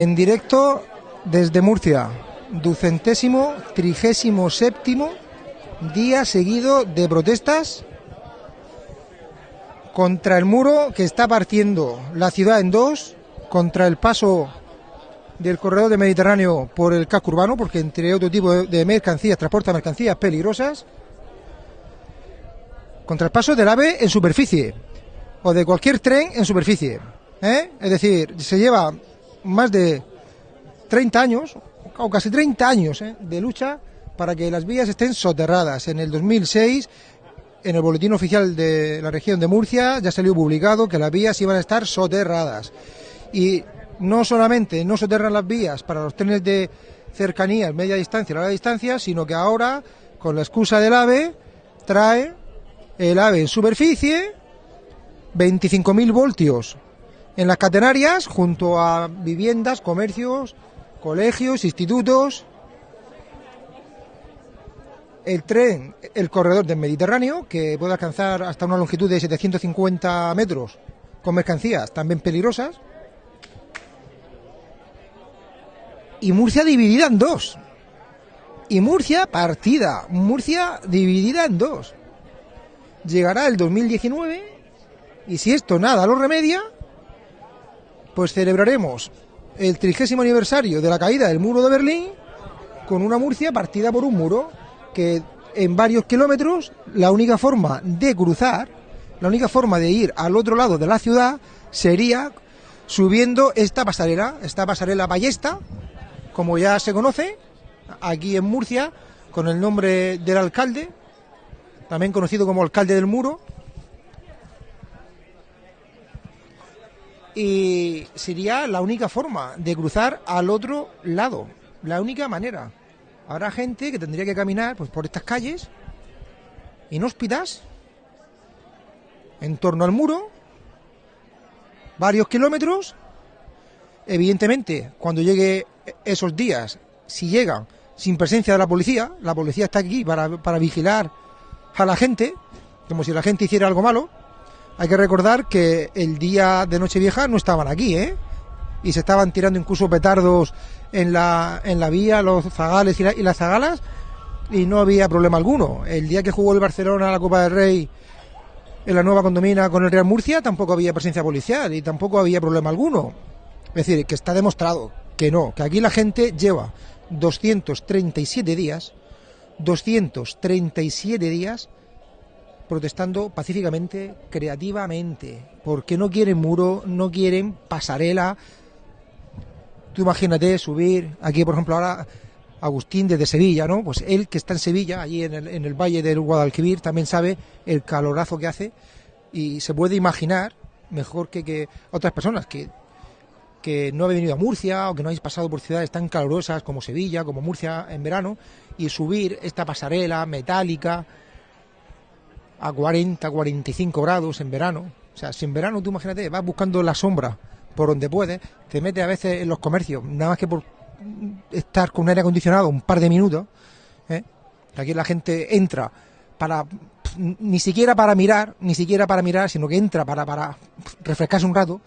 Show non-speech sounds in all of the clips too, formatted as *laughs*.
En directo desde Murcia, ducentésimo, trigésimo séptimo día seguido de protestas contra el muro que está partiendo la ciudad en dos, contra el paso del corredor del Mediterráneo por el casco urbano, porque entre otro tipo de mercancías transporta mercancías peligrosas, contra el paso del AVE en superficie, o de cualquier tren en superficie. ¿eh? Es decir, se lleva más de 30 años, o casi 30 años ¿eh? de lucha para que las vías estén soterradas. En el 2006, en el boletín oficial de la región de Murcia, ya salió publicado que las vías iban a estar soterradas. Y no solamente no soterran las vías para los trenes de cercanía, media distancia y larga distancia, sino que ahora, con la excusa del AVE, trae el AVE en superficie, 25.000 voltios en las catenarias junto a viviendas, comercios, colegios, institutos. El tren, el corredor del Mediterráneo, que puede alcanzar hasta una longitud de 750 metros con mercancías también peligrosas. Y Murcia dividida en dos. Y Murcia partida. Murcia dividida en dos. Llegará el 2019 y si esto nada lo remedia, pues celebraremos el trigésimo aniversario de la caída del muro de Berlín con una Murcia partida por un muro que en varios kilómetros la única forma de cruzar, la única forma de ir al otro lado de la ciudad sería subiendo esta pasarela, esta pasarela ballesta, como ya se conoce, aquí en Murcia, con el nombre del alcalde, también conocido como alcalde del muro, y sería la única forma de cruzar al otro lado, la única manera. Habrá gente que tendría que caminar pues, por estas calles inhóspitas, en torno al muro, varios kilómetros. Evidentemente, cuando llegue esos días, si llegan sin presencia de la policía, la policía está aquí para, para vigilar a la gente, como si la gente hiciera algo malo, hay que recordar que el día de Nochevieja no estaban aquí, ¿eh? Y se estaban tirando incluso petardos en la, en la vía, los zagales y, las zagalas, y no había problema alguno. El día que jugó el Barcelona la Copa del Rey en la nueva condomina con el Real Murcia, tampoco había presencia policial y tampoco había problema alguno. Es decir, que está demostrado que no, que aquí la gente lleva 237 días, 237 días protestando pacíficamente, creativamente, porque no quieren muro, no quieren pasarela. Tú imagínate subir, aquí por ejemplo ahora Agustín desde Sevilla, ¿no? Pues él que está en Sevilla, allí en el, valle del Guadalquivir, también sabe el calorazo que hace y se puede imaginar mejor que, que otras personas que, que no habéis venido a Murcia o que no habéis pasado por ciudades tan calurosas como Sevilla, como Murcia en verano, y subir esta pasarela metálica, a 40, 45 grados en verano. O sea, si en verano tú imagínate, vas buscando la sombra por donde puedes, te metes a veces en los comercios, nada más que por estar con un aire acondicionado un par de minutos. ¿eh? Aquí la gente entra para ni siquiera para mirar, ni siquiera para mirar, sino que entra para, para refrescarse un rato.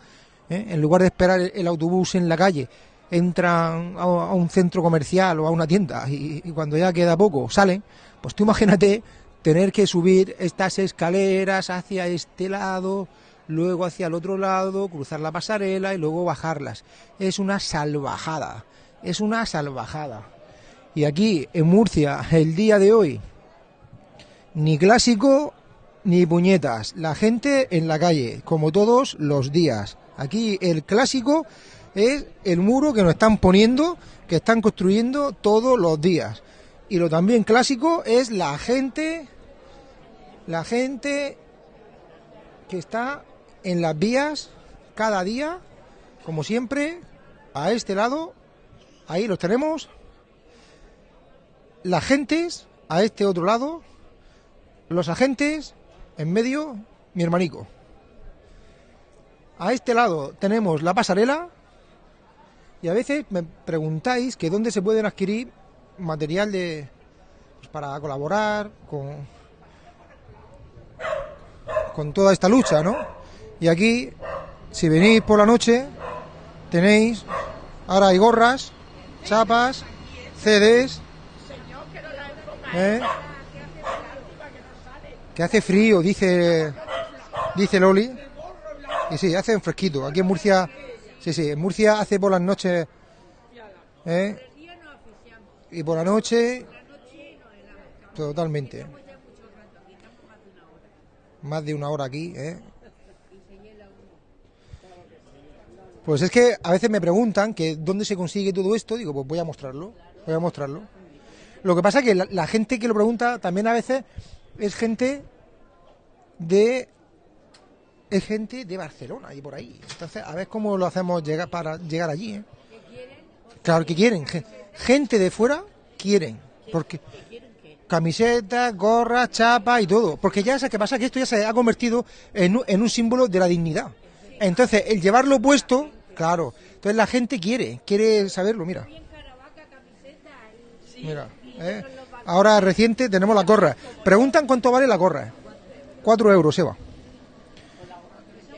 ¿eh? En lugar de esperar el, autobús en la calle, entran a, un centro comercial o a una tienda y, y, cuando ya queda poco salen. Pues tú imagínate tener que subir estas escaleras hacia este lado, luego hacia el otro lado, cruzar la pasarela y luego bajarlas. Es una salvajada, es una salvajada. Y aquí en Murcia, el día de hoy, ni clásico ni puñetas. La gente en la calle, como todos los días. Aquí el clásico es el muro que nos están poniendo, que están construyendo todos los días. Y lo también clásico es la gente la gente que está en las vías cada día, como siempre, a este lado, ahí los tenemos, las gentes a este otro lado, los agentes en medio, mi hermanico. A este lado tenemos la pasarela y a veces me preguntáis que dónde se pueden adquirir material de pues, para colaborar con con toda esta lucha, ¿no? Y aquí, si venís por la noche, tenéis Ahora hay gorras, chapas, CDs. ¿eh? Que hace frío, dice dice Loli. Y sí, hace un fresquito. Aquí en Murcia, sí, sí, en Murcia hace por las noches. ¿eh? Y por la noche. Totalmente. Más de una hora aquí, ¿eh? Pues es que a veces me preguntan que dónde se consigue todo esto, digo, pues voy a mostrarlo, voy a mostrarlo. Lo que pasa es que la, la gente que lo pregunta también a veces es gente de es gente de Barcelona y por ahí. Entonces, a ver cómo lo hacemos llegar para llegar allí. ¿eh? Claro que quieren. gen- Gente de fuera quieren. Porque camisetas, gorras, chapas y todo. Porque ya sabes qué pasa, que esto ya se ha convertido en un, en un símbolo de la dignidad. Entonces, el llevarlo puesto, claro. Entonces la gente quiere, quiere saberlo, mira. Mira, ¿eh? ahora reciente tenemos la gorra. Preguntan cuánto vale la gorra. Cuatro euros, Eva.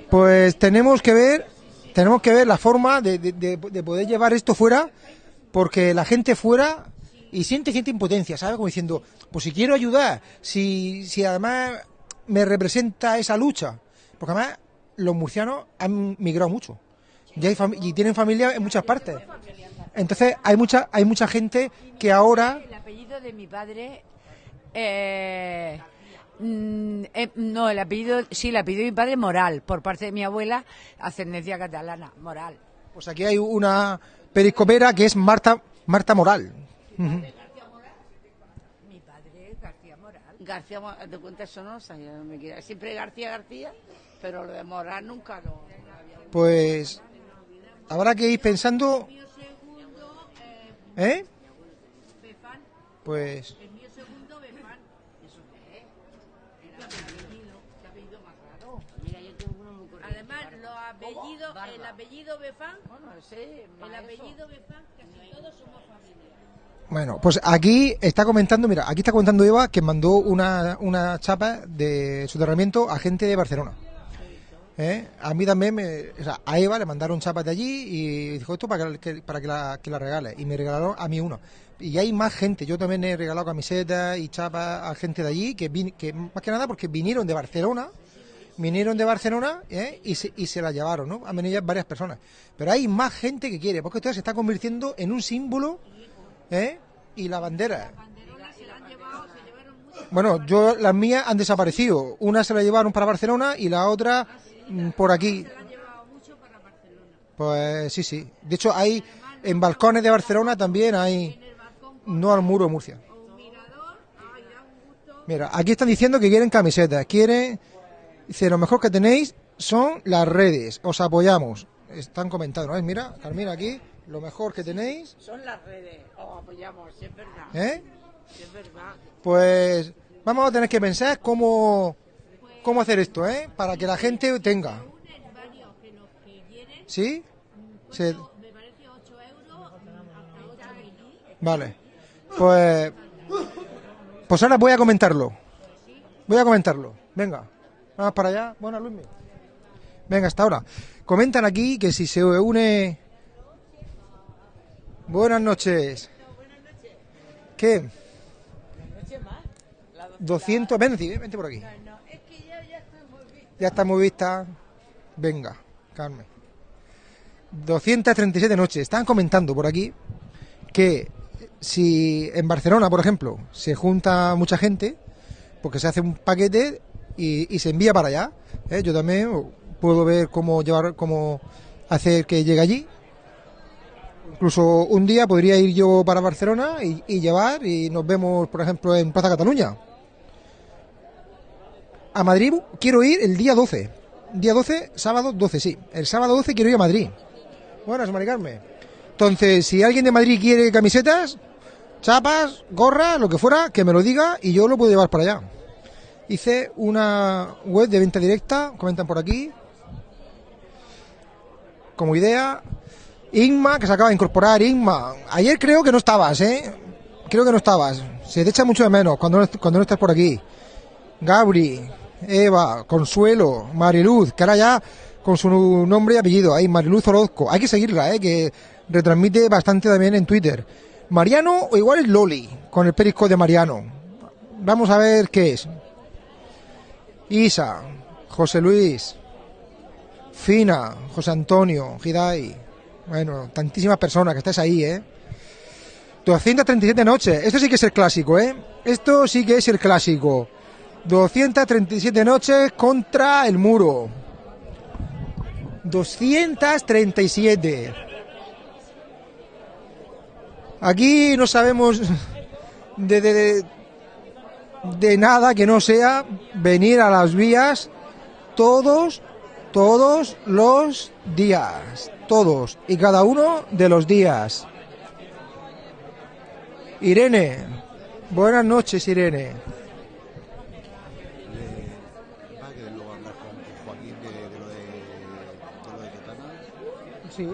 Pues tenemos que ver, tenemos que ver la forma de, de- de- de poder llevar esto fuera, porque la gente fuera y siente cierta impotencia, ¿sabes? Como diciendo, pues si quiero ayudar, si, si además me representa esa lucha, porque además los murcianos han migrado mucho y, hay y tienen familia en muchas partes. Entonces hay mucha, hay mucha gente que ahora El apellido de mi padre. eh, mm, eh, no, el apellido. Sí, el apellido de mi padre Moral, por parte de mi abuela, ascendencia catalana, Moral. Pues aquí hay una periscopera que es Marta Marta Moral. Mi padre García Moral. García, Mo- de cuenta eso no me. Siempre García García, pero lo de Moral nunca lo. Pues habrá que ir pensando. ¿Eh? Pues Mira, yo tengo uno muy cortito. Además, el apellido Befán, Bueno, ese, el apellido Befán, casi todos somos familia. bueno, pues aquí está comentando, mira, aquí está comentando Eva que mandó una, una chapa de soterramiento a gente de Barcelona. ¿Eh? A mí también, me, o sea, a Eva le mandaron chapas de allí y dijo esto para que, que- para que la, que la regale. Y me regalaron a mí uno. Y hay más gente. Yo también he regalado camisetas y chapas a gente de allí que, vin- que más que nada porque vinieron de Barcelona vinieron de Barcelona ¿eh? y, se, y se la llevaron, ¿no? Han venido varias personas. Pero hay más gente que quiere, porque esto se está convirtiendo en un símbolo, ¿eh? Y la bandera. Bueno, yo las mías han desaparecido. Una se la llevaron para Barcelona y la otra mm, por aquí. Pues sí, sí. De hecho, hay en balcones de Barcelona también hay no al muro de Murcia. Mira, aquí están diciendo que quieren camisetas, quieren Dice, lo mejor que tenéis son las redes, os apoyamos. Están comentando, ¿no? Mira, Carmina aquí, lo mejor que tenéis, Son las redes, os apoyamos, si es verdad. ¿eh? si es verdad. Pues vamos a tener que pensar cómo, cómo hacer esto, ¿eh? Para que la gente tenga. ¿Sí? Se- Vale. Pues, pues ahora voy a comentarlo. Voy a comentarlo. Venga, vamos para allá. Bueno, Luismi. Venga, hasta ahora. Comentan aquí que si se une... Buenas noches. ¿Qué? 200, ven, vente por aquí. Ya está muy vista. Venga, Carmen. 237 noches. Están comentando por aquí que si en Barcelona, por ejemplo, se junta mucha gente, porque se hace un paquete y, se envía para allá. ¿eh? Yo también puedo ver cómo llevar, cómo hacer que llegue allí. Incluso un día podría ir yo para Barcelona y, llevar y nos vemos, por ejemplo, en Plaza Cataluña. A Madrid quiero ir el día 12. Día 12, sábado 12, sí. El sábado 12 quiero ir a Madrid. Buenas, Mari Carmen. Entonces, si alguien de Madrid quiere camisetas, chapas, gorras, lo que fuera, que me lo diga y yo lo puedo llevar para allá. Hice una web de venta directa, comentan por aquí. Como idea. Inma, que se acaba de incorporar. Inma, ayer creo que no estabas, ¿eh? Creo que no estabas. Se te echa mucho de menos cuando cuando no estás por aquí. Gabri, Eva, Consuelo, Mariluz, que ahora ya con su nombre y apellido. Ahí, Mariluz Orozco. Hay que seguirla, ¿eh? Que retransmite bastante también en Twitter. Mariano o igual es Loli, con el perisco de Mariano. Vamos a ver qué es. Isa, José Luis, Fina, José Antonio, Hidai. Bueno, tantísimas personas que estáis ahí, ¿eh? 237 noches. Esto sí que es el clásico, ¿eh? Esto sí que es el clásico. 237 noches contra el muro. 237. Aquí no sabemos *laughs* de, de nada que no sea venir a las vías todos, todos los días. Todos y cada uno de los días. Irene, buenas noches Irene. Va que luego hablar con Joaquín de, de lo de, de lo de Totana, Sí,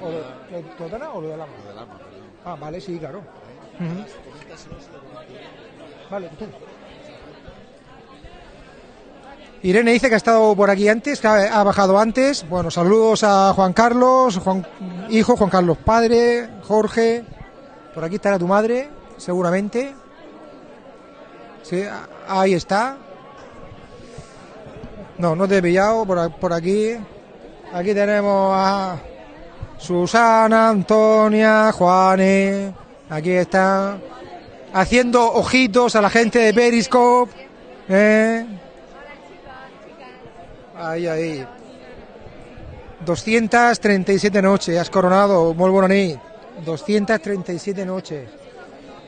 o de, de Totana o lo de Lama. Ah, vale, sí, claro. Ujú. Vale. Irene dice que ha estado por aquí antes, que ha, bajado antes. Bueno, saludos a Juan Carlos, Juan, hijo, Juan Carlos padre, Jorge. Por aquí estará tu madre, seguramente. Sí, ahí está. No, no te he pillado por, por aquí. Aquí tenemos a Susana, Antonia, Juanes. Aquí está. Haciendo ojitos a la gente de Periscope. ¿eh? Ahí, ahí. 237 noches, has coronado, muy nit. 237 noches.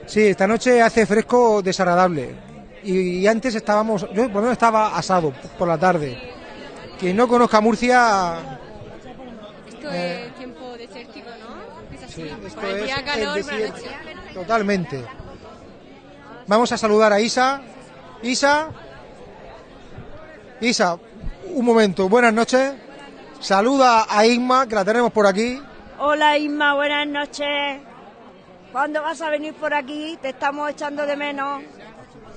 Sí, esta noche hace fresco desagradable. Y, y antes estábamos, yo por lo menos estaba asado por la tarde. Quien no conozca Murcia, Esto Eh. es tiempo desértico, ¿no? Es así. esto por el es día el calor, por la noche. Totalmente. Vamos a saludar a Isa. Isa. Isa, un momento, buenas noches. Saluda a Isma, que la tenemos por aquí. Hola Isma, buenas noches. ¿Cuándo vas a venir por aquí? Te estamos echando de menos.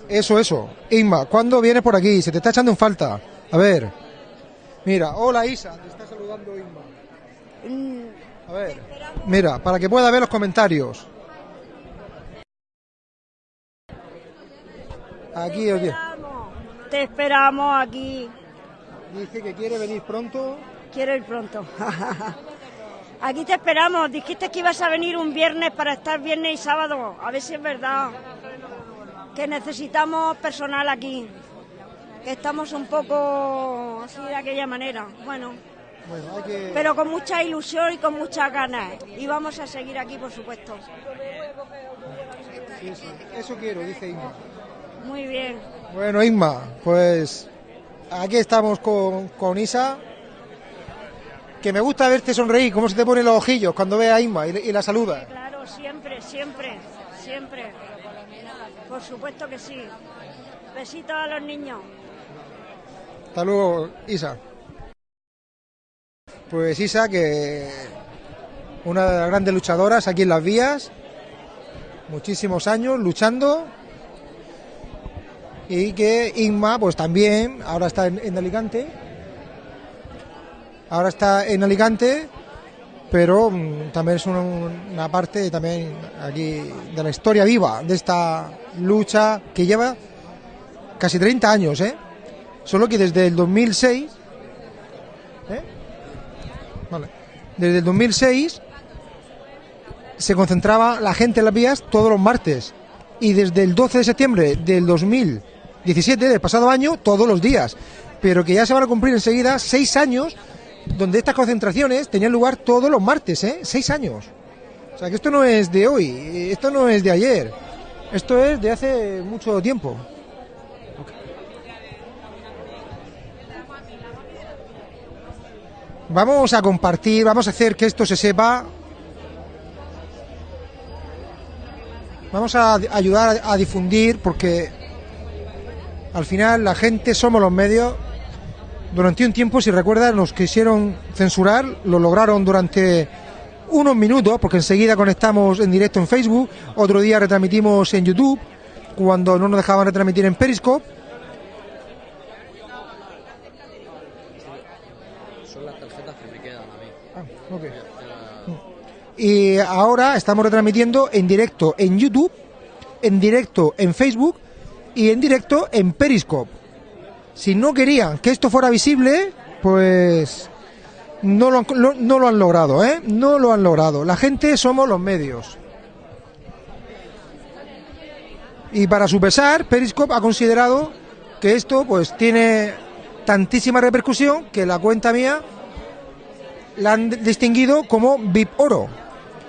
Eso, eso. Isma, ¿cuándo vienes por aquí? Se te está echando en falta. A ver. Mira, hola Isa, te está saludando Isma. Mm, A ver. Mira, para que pueda ver los comentarios. Aquí, oye. esperamos. Te esperamos aquí. Dice que quiere venir pronto. Quiero ir pronto. *laughs* aquí te esperamos. Dijiste que ibas a venir un viernes para estar viernes y sábado. A ver si es verdad. Que necesitamos personal aquí. Que estamos un poco así de aquella manera. Bueno, Bueno, hay que... pero con mucha ilusión y con muchas ganas. Y vamos a seguir aquí, por supuesto. Eso quiero, dice Isma. Muy bien. Bueno, Isma, pues aquí estamos con, con Isa. Que me gusta verte sonreír, cómo se te ponen los ojillos cuando ve a Isma y, y la saluda. Claro, siempre, siempre, siempre. Por supuesto que sí. Besitos a los niños. Hasta luego, Isa. Pues Isa, que una de las grandes luchadoras aquí en las vías, muchísimos años luchando. Y que Inma, pues también, ahora está en, en Alicante. Ahora está en Alicante, pero mm, también es una, una parte también aquí de la historia viva de esta lucha que lleva casi 30 años, ¿eh? Solo que desde el 2006, ¿eh? Vale. Desde el 2006 se concentraba la gente en las vías todos los martes y desde el 12 de septiembre del 2017, del pasado año, todos los días. Pero que ya se van a cumplir enseguida seis años donde estas concentraciones tenían lugar todos los martes, ¿eh? Seis años. O sea que esto no es de hoy, esto no es de ayer, esto es de hace mucho tiempo. Vamos a compartir, vamos a hacer que esto se sepa. Vamos a ayudar a difundir porque al final la gente somos los medios. Durante un tiempo, si recuerdas, nos quisieron censurar, lo lograron durante unos minutos, porque enseguida conectamos en directo en Facebook, otro día retransmitimos en YouTube, cuando no nos dejaban retransmitir en Periscope. Son las tarjetas que me quedan a mí. Ah, ok. Y ahora estamos retransmitiendo en directo en YouTube, en directo en Facebook y en directo en Periscope. Si no querían que esto fuera visible, pues no lo, lo- no lo han logrado, ¿eh? No lo han logrado. La gente somos los medios. Y para su pesar, Periscope ha considerado que esto pues tiene tantísima repercusión que la cuenta mía la han distinguido como VIP Oro.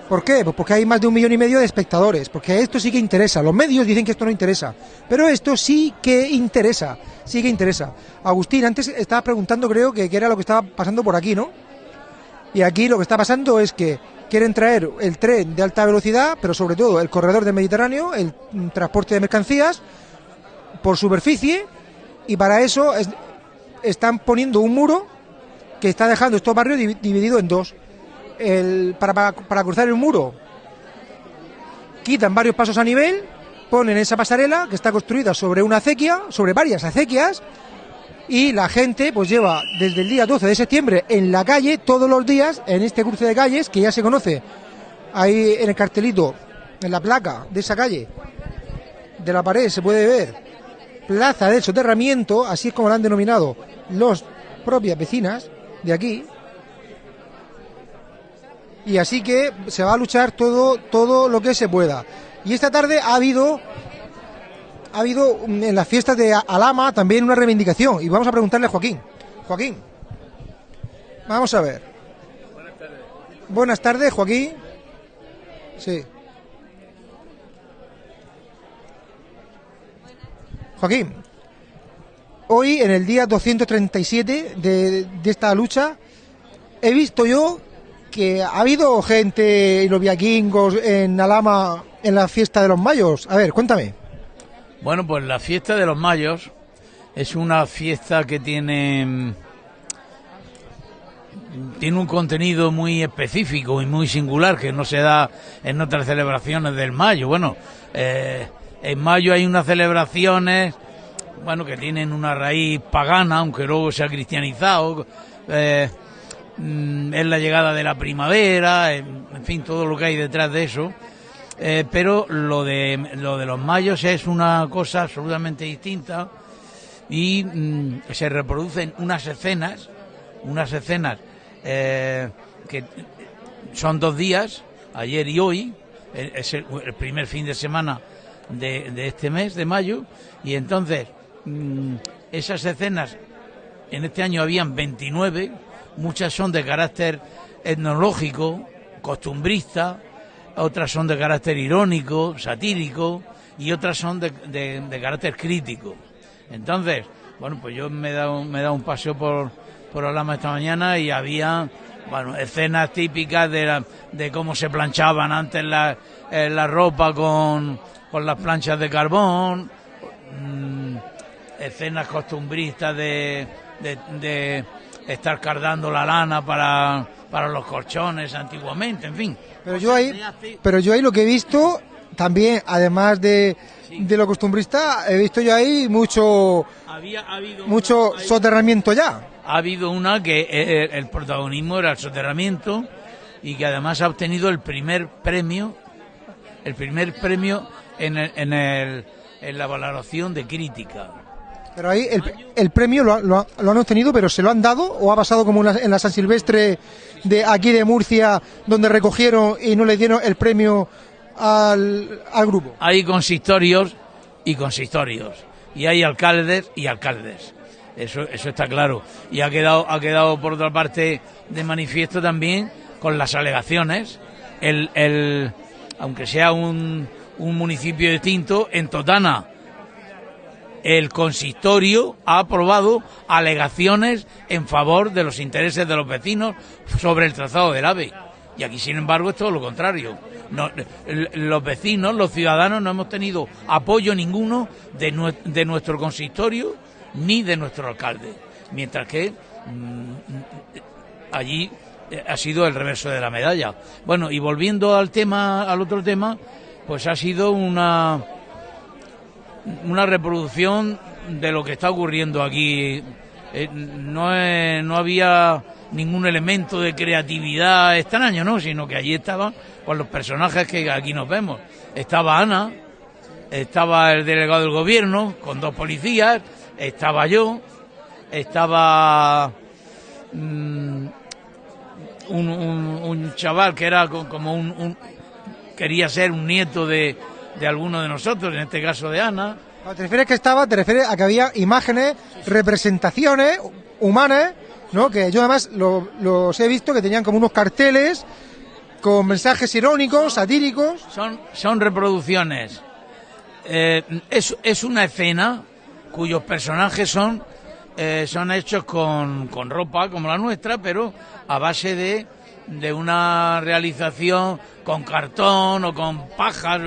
¿Por qué? Pues porque hay más de un millón y medio de espectadores, porque esto sí que interesa. Los medios dicen que esto no interesa, pero esto sí que interesa, sí que interesa. Agustín, antes estaba preguntando, creo que, que era lo que estaba pasando por aquí, ¿no? Y aquí lo que está pasando es que quieren traer el tren de alta velocidad, pero sobre todo el corredor del Mediterráneo, el mm, transporte de mercancías por superficie, y para eso es- están poniendo un muro que está dejando estos barrios divi- divididos en dos. El- para, para- cruzar el muro. Quitan varios pasos a nivel, ponen esa pasarela que está construida sobre una acequia, sobre varias acequias, y la gente pues lleva desde el día 12 de septiembre en la calle todos los días en este cruce de calles que ya se conoce ahí en el cartelito en la placa de esa calle de la pared se puede ver plaza del soterramiento así es como la han denominado los propias vecinas de aquí y así que se va a luchar todo todo lo que se pueda y esta tarde ha habido ha habido mm, en las fiestas de Alama también una reivindicación y vamos a preguntarle a Joaquín. Joaquín, vamos a ver. Buenas tardes, Joaquín. Sí. Joaquín, hoy en el día 237 de, de esta lucha he visto yo que ha habido gente y los viaquingos en Alama en la fiesta de los mayos. A ver, cuéntame. Bueno, pues la fiesta de los mayos es una fiesta que tiene mm, tiene un contenido muy específico y muy singular que no se da en otras celebraciones del mayo. Bueno, eh, en mayo hay unas celebraciones bueno que tienen una raíz pagana, aunque luego se ha cristianizado. eh, mm, es la llegada de la primavera, en, fin, todo lo que hay detrás de eso. Eh, pero lo de lo de los mayos es una cosa absolutamente distinta y mm, se reproducen unas escenas, unas escenas eh, que son dos días, ayer y hoy, eh, es el, el primer fin de semana de, de este mes de mayo y entonces mm, esas escenas en este año habían 29, muchas son de carácter etnológico, costumbrista, otras son de carácter irónico, satírico y otras son de, de- carácter crítico. Entonces, bueno, pues yo me he dado, me he dado un paseo por, por Alama esta mañana y había, bueno, escenas típicas de, la- de cómo se planchaban antes la, eh, la ropa con, con las planchas de carbón, mm, escenas costumbristas de, de estar cardando la lana para, para los colchones antiguamente, en fin. Pero yo ahí, pero yo ahí lo que he visto también, además de, de lo costumbrista, he visto yo ahí mucho Había ha habido mucho una- soterramiento ya. ha habido una que eh, el protagonismo era el soterramiento y que además ha obtenido el primer premio, el primer premio en, el- en, el- en la valoración de crítica. Pero ahí el, premio lo, lo lo han obtenido, pero ¿se lo han dado o ha pasado como en la, en la San Silvestre de aquí de Murcia, donde recogieron y no le dieron el premio al, al grupo? Hay consistorios y consistorios y hay alcaldes y alcaldes. Eso, eso está claro. Y ha quedado, ha quedado por otra parte de manifiesto también con las alegaciones. El, el, aunque sea un, un municipio distinto, en Totana el consistorio ha aprobado alegaciones en favor de los intereses de los vecinos sobre el trazado del AVE. Y aquí, sin embargo, es todo lo contrario. Los vecinos, los ciudadanos, no hemos tenido apoyo ninguno de nuestro consistorio ni de nuestro alcalde. Mientras que mm, allí eh, ha sido el reverso de la medalla. Bueno, y volviendo al tema, al otro tema, pues ha sido una una reproducción de lo que está ocurriendo aquí eh, no, no había ningún elemento de creatividad extraño, ¿no? Sino que allí estaban pues, los personajes que aquí nos vemos. Estaba Ana, estaba el delegado del gobierno con dos policías, estaba yo, estaba mm, un, un- chaval que era co- como un, un- quería ser un nieto de, de alguno de nosotros, en este caso de Ana. Cuando te refieres que estaba, te refieres a que había imágenes, representaciones humanas, ¿no? Que yo además lo- los he visto que tenían como unos carteles con mensajes irónicos, satíricos. Son, son reproducciones. Eh, es, es una escena cuyos personajes son, eh, son hechos con, con ropa como la nuestra, pero a base de, de una realización con cartón o con pajas.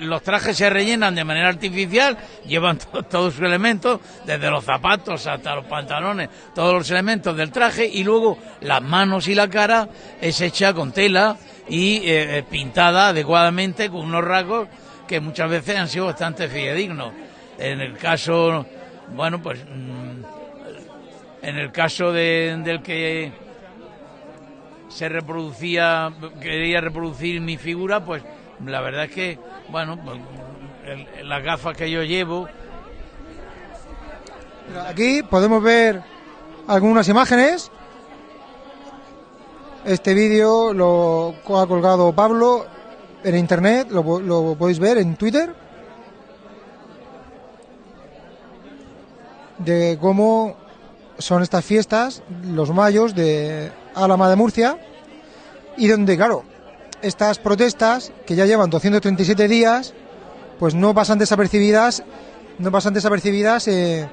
Los trajes se rellenan de manera artificial, *laughs* llevan to- todos sus elementos, desde los zapatos hasta los pantalones, todos los elementos del traje, y luego las manos y la cara es hecha con tela y eh, eh, pintada adecuadamente con unos rasgos que muchas veces han sido bastante fidedignos. En el caso, bueno, pues mm, en el caso de- del que se reproducía, quería reproducir mi figura, pues la verdad es que, bueno, pues, el- las gafas que yo llevo, Aquí podemos ver algunas imágenes. Este vídeo lo ha colgado Pablo en internet, lo, lo podéis ver en Twitter. De cómo son estas fiestas, los mayos de Álama de Murcia. Y donde, claro, estas protestas, que ya llevan 237 días, pues no pasan desapercibidas, no pasan desapercibidas eh,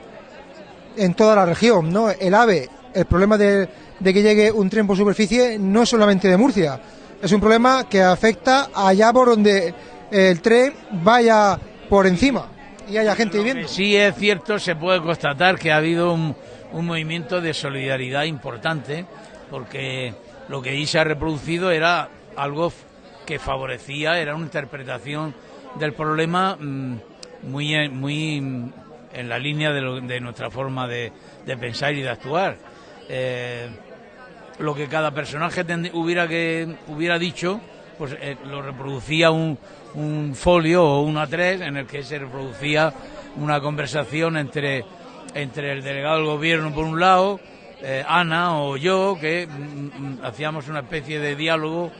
en toda la región, ¿no? El AVE, el problema de, de que llegue un tren por superficie no es solamente de Murcia, es un problema que afecta allá por donde el tren vaya por encima y haya gente viviendo. Sí es cierto, se puede constatar que ha habido un, un movimiento de solidaridad importante, porque lo que ahí se ha reproducido era algo que favorecía, era una interpretación del problema mm, muy, muy mm, en la línea de, lo- de nuestra forma de, pensar y de actuar. Eh, lo que cada personaje hubiera que hubiera dicho, pues eh, lo reproducía un, un folio o un A3 en el que se reproducía una conversación entre, entre el delegado del gobierno por un lado, eh, Ana o yo, que mm, mm, hacíamos una especie de diálogo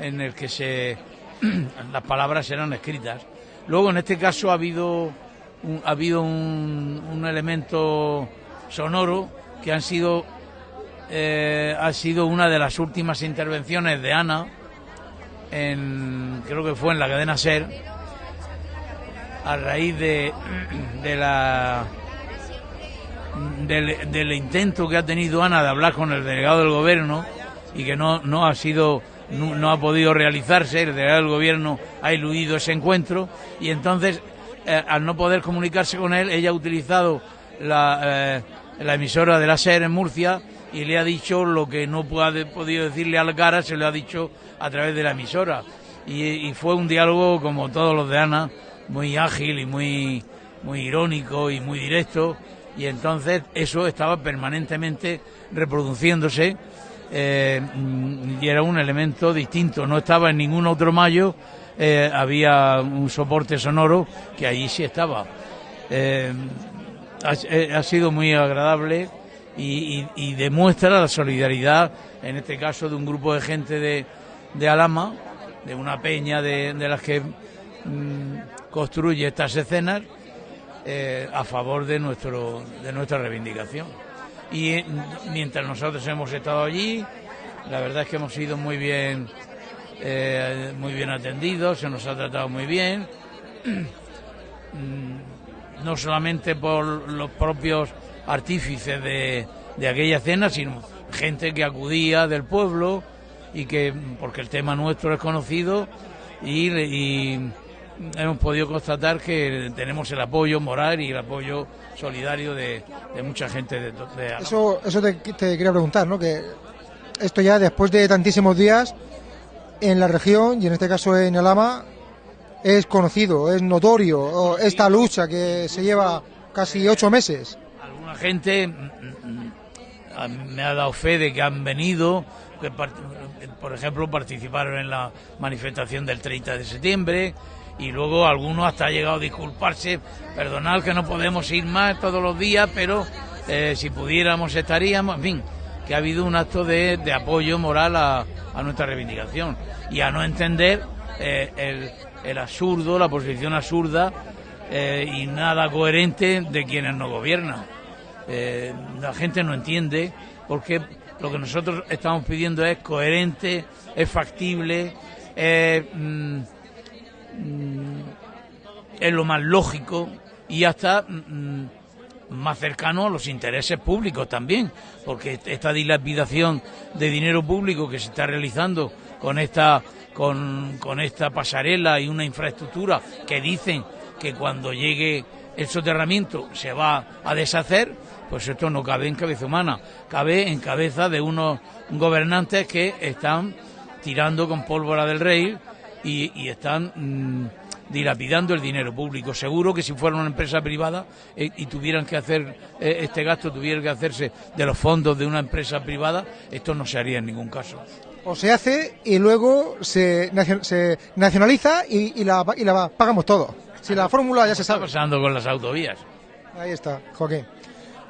en el que se *clears throat* las palabras eran escritas. Luego, en este caso, ha habido un, ha habido un, elemento sonoro que han sido eh, ha sido una de las últimas intervenciones de Ana en creo que fue en la cadena Ser a raíz de, *clears throat* de la del, intento que ha tenido Ana de hablar con el delegado del gobierno y que no, no ha sido no, ha podido realizarse, el delegado del gobierno ha eludido ese encuentro y entonces eh, al no poder comunicarse con él, ella ha utilizado la, eh, la emisora de la SER en Murcia y le ha dicho lo que no ha podido decirle a la cara, se lo ha dicho a través de la emisora. Y, y fue un diálogo, como todos los de Ana, muy ágil y muy, muy irónico y muy directo. Y entonces eso estaba permanentemente reproduciéndose eh, y era un elemento distinto. No estaba en ningún otro mayo, eh, había un soporte sonoro que allí sí estaba. Eh, ha, sido muy agradable y demuestra la solidaridad, en este caso, de un grupo de gente de, de Alama, de una peña de, de las que mm, construye estas escenas, eh, a favor de, nuestro, de nuestra reivindicación. Y eh, mientras nosotros hemos estado allí, la verdad es que hemos sido muy bien, eh, muy bien atendidos, se nos ha tratado muy bien. Mm, no solamente por los propios artífices de, de aquella cena, sino gente que acudía del pueblo y que, porque el tema nuestro es conocido y, y hemos podido constatar que tenemos el apoyo moral y el apoyo solidario de, de mucha gente de, de. Eso, eso te, te quería preguntar, ¿no? Que esto ya después de tantísimos días en la región y en este caso en Alama es conocido, es notorio esta lucha que se lleva casi ocho meses. Alguna gente mm, mm, a- me ha dado fe de que han venido, que por ejemplo participaron en la manifestación del 30 de septiembre y luego algunos hasta ha llegado a disculparse, perdonad que no podemos ir más todos los días, pero eh, si pudiéramos estaríamos, en fin, que ha habido un acto de, apoyo moral a, nuestra reivindicación y a no entender eh, el, absurdo, la posición absurda eh, y nada coherente de quienes nos gobiernan. La gente no entiende porque lo que nosotros estamos pidiendo es coherente, es factible, es, mm, es lo más lógico y hasta mm, más cercano a los intereses públicos también, porque esta dilapidación de dinero público que se está realizando con esta con, con esta pasarela y una infraestructura que dicen que cuando llegue el soterramiento se va a deshacer, pues esto no cabe en cabeza humana, cabe en cabeza de unos gobernantes que están tirando con pólvora del rey y, y están mm, dilapidando el dinero público. Seguro que si fuera una empresa privada eh, y tuvieran que hacer eh, este gasto, tuviera que hacerse de los fondos de una empresa privada, esto no se haría en ningún caso. O se hace y luego se, nacio- se nacionaliza y, y la, y la pagamos todo. Si la fórmula ya se Está sabe. pasando con las autovías. Ahí está, Joaquín.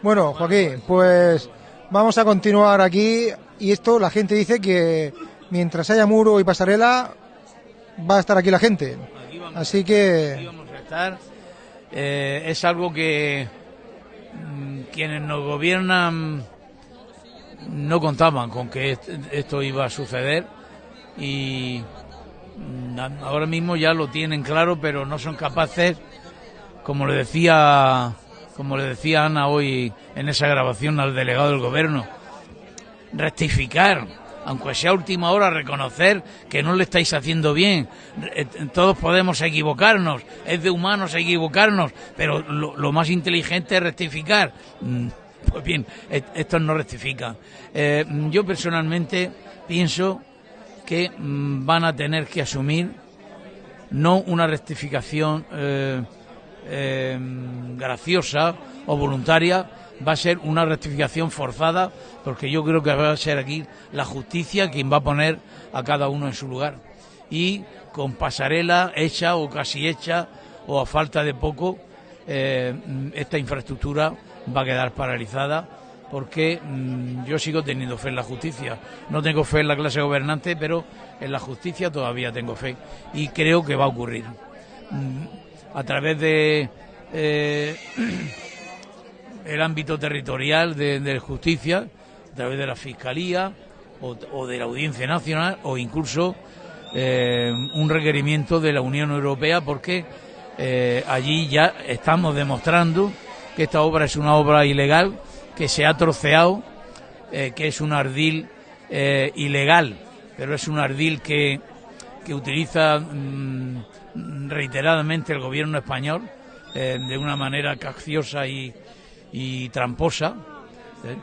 Bueno, Joaquín, pues vamos a continuar aquí. Y esto, la gente dice que mientras haya muro y pasarela, va a estar aquí la gente. Así que, vamos a estar. Eh, es algo que mm, quienes nos gobiernan no contaban con que est- esto iba a suceder y mm, ahora mismo ya lo tienen claro, pero no son capaces, como le decía, como le decía Ana hoy en esa grabación al delegado del gobierno, rectificar, aunque sea última hora, reconocer que no le estáis haciendo bien. Eh, Todos podemos equivocarnos, es de humanos equivocarnos, pero lo, lo más inteligente es rectificar. Mm, Pues bien, estos no rectifican. Eh, yo personalmente pienso que mm, van a tener que asumir no una rectificación eh, eh, graciosa o voluntaria, va a ser una rectificación forzada, porque yo creo que va a ser aquí la justicia quien va a poner a cada uno en su lugar. Y con pasarela hecha o casi hecha, o a falta de poco, eh, esta infraestructura va a quedar paralizada porque mm, yo sigo teniendo fe en la justicia. No tengo fe en la clase gobernante, pero en la justicia todavía tengo fe y creo que va a ocurrir. Mm, a través de eh, *clears throat* el ámbito territorial de, justicia, a través de la Fiscalía o, de la Audiencia Nacional o incluso eh, un requerimiento de la Unión Europea porque eh, allí ya estamos demostrando que esta obra es una obra ilegal, que se ha troceado, eh, que es un ardil ilegal, pero es un ardil que, que utiliza mm, reiteradamente el gobierno español de una manera cacciosa y, y tramposa. ¿eh?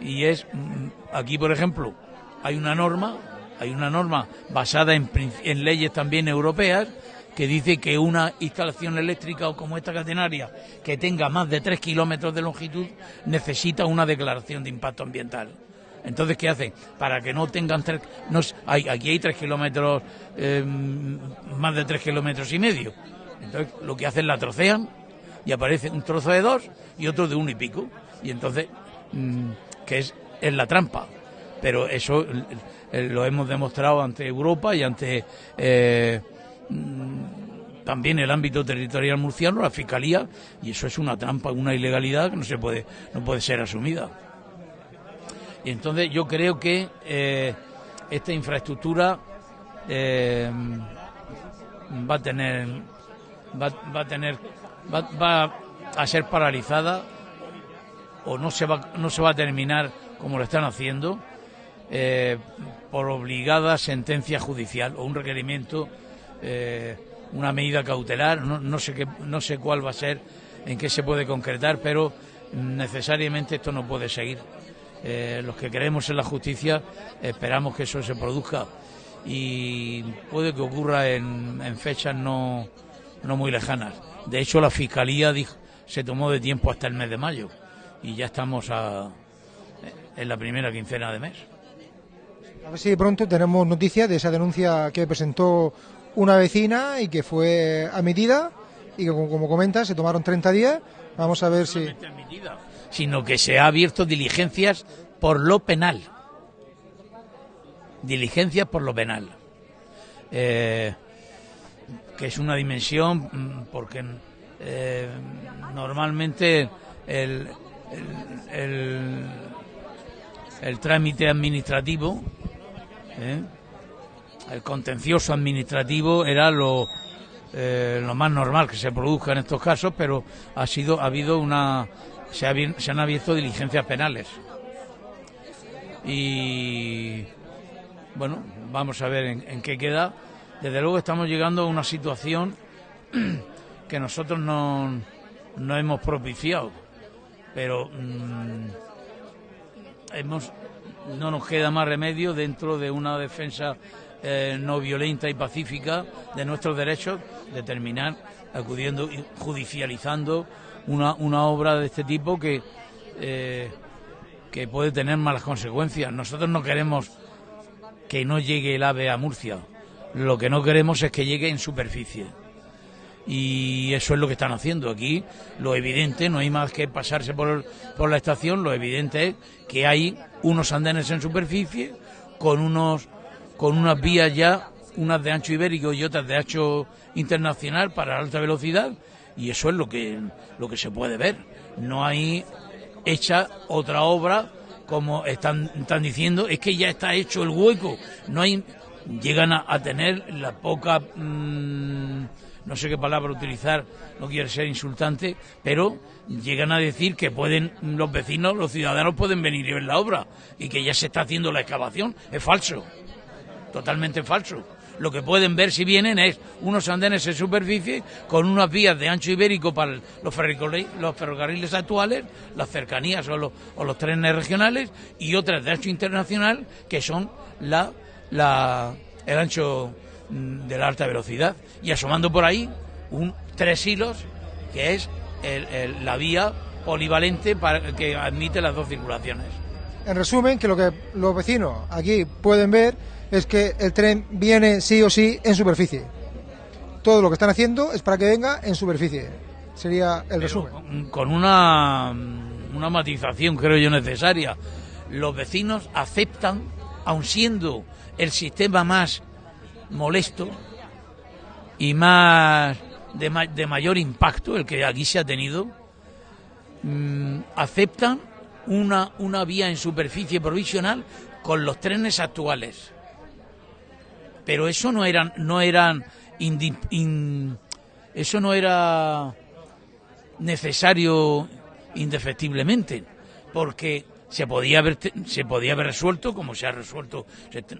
Y es, mm, aquí por ejemplo, hay una norma, hay una norma basada en, en leyes también europeas que dice que una instalación eléctrica o como esta catenaria que tenga más de 3 kilómetros de longitud necesita una declaración de impacto ambiental. Entonces, ¿qué hacen? Para que no tengan tres... No, hay, aquí hay 3 kilómetros, eh, más de 3 kilómetros y medio. Entonces, lo que hacen la trocean y aparece un trozo de dos y otro de uno y pico. Y entonces, mm, que es, es la trampa. Pero eso eh, lo hemos demostrado ante Europa y ante eh, mm, también el ámbito territorial murciano, la fiscalía, y eso es una trampa, una ilegalidad que no se puede, no puede ser asumida. Y entonces yo creo que eh, esta infraestructura va a tener va, va a tener va, va a ser paralizada o no se va no se va a terminar como lo están haciendo eh, por obligada sentencia judicial o un requerimiento eh, una medida cautelar no, no sé qué no sé cuál va a ser en qué se puede concretar pero necesariamente esto no puede seguir. Eh, los que creemos en la justicia esperamos que eso se produzca y puede que ocurra en, en fechas no, no muy lejanas. De hecho, la Fiscalía dijo, se tomó de tiempo hasta el mes de mayo y ya estamos a, en la primera quincena de mes. A ver si pronto tenemos noticias de esa denuncia que presentó una vecina y que fue admitida y que, como, como comentas, se tomaron 30 días. Vamos a ver si... solamente admitida, sino que se ha abierto diligencias por lo penal. Diligencias por lo penal. Eh, que es una dimensión mm, porque eh, normalmente el, el, trámite administrativo, ¿eh? el contencioso administrativo era lo, eh, lo más normal que se produzca en estos casos, pero ha sido ha habido una se, ha se han abierto diligencias penales y bueno vamos a ver en qué queda. Desde luego estamos llegando a una situación *clears throat* que nosotros no, no hemos propiciado, pero mm, hemos no nos queda más remedio dentro de una defensa eh, no violenta y pacífica de nuestros derechos de terminar acudiendo y judicializando una, una obra de este tipo que eh, que puede tener malas consecuencias. Nosotros no queremos que no llegue el ave a Murcia. Lo que no queremos es que llegue en superficie. Y eso es lo que están haciendo aquí. Lo evidente, no hay más que pasarse por, por la estación, lo evidente es que hay unos andenes en superficie con unos con unas vías ya, unas de ancho ibérico y otras de ancho internacional para alta velocidad y eso es lo que lo que se puede ver. No hay hecha otra obra como están, están diciendo, es que ya está hecho el hueco. No hay llegan a, tener la poca mm, no sé qué palabra utilizar, no quiero ser insultante, pero llegan a decir que pueden los vecinos, los ciudadanos pueden venir y ver la obra y que ya se está haciendo la excavación. Es falso, totalmente falso. Lo que pueden ver si vienen es unos andenes en superficie con unas vías de ancho ibérico para los, ferrocarri- los ferrocarriles actuales, las cercanías o los, o los trenes regionales y otras de ancho internacional que son la, la, el ancho mm, de la alta velocidad. Y asomando por ahí un tres hilos que es el- el- la vía polivalente para que admite las dos circulaciones. En resumen, que lo que los vecinos aquí pueden ver es que el tren viene sí o sí en superficie. Todo lo que están haciendo es para que venga en superficie. Sería el resumen. con- con una, una matización, creo yo, necesaria. Los vecinos aceptan, aun siendo el sistema más molesto y más de, ma- de mayor impacto, el que aquí se ha tenido, mm, aceptan una, vía en superficie provisional con los trenes actuales. Pero eso no eran, no eso no era necesario indefectiblemente, porque se podía haber se podía haber resuelto como se ha resuelto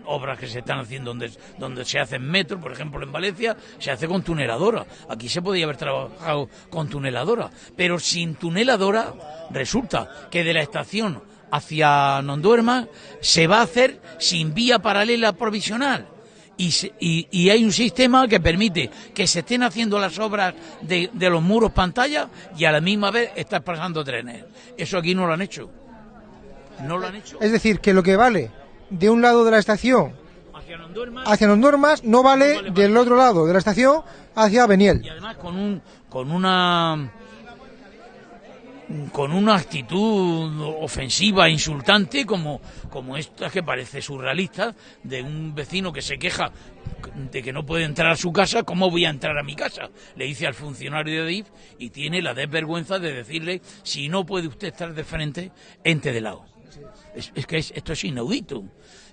obras que se están haciendo donde donde se hacen metro, por ejemplo en Valencia se hace con tuneladora. Aquí se podía haber trabajado con tuneladora, pero sin tuneladora resulta que de la estación hacia Nonduerma se va a hacer sin vía paralela provisional y, y- y hay un sistema que permite que se estén haciendo las obras de, de los muros pantalla y a la misma vez estar pasando trenes. Eso aquí no lo han hecho. No lo han hecho. Es decir, que lo que vale de un lado de la estación Hacia normas no vale vale del otro lado de la estación hacia Beniel. y además con un con una con una actitud ofensiva, insultante, como, como esta que parece surrealista, de un vecino que se queja de que no puede entrar a su casa, ¿cómo voy a entrar a mi casa? Le dice al funcionario de DIF y tiene la desvergüenza de decirle, si no puede usted estar de frente, entre de lado. Es, es que es- esto es inaudito.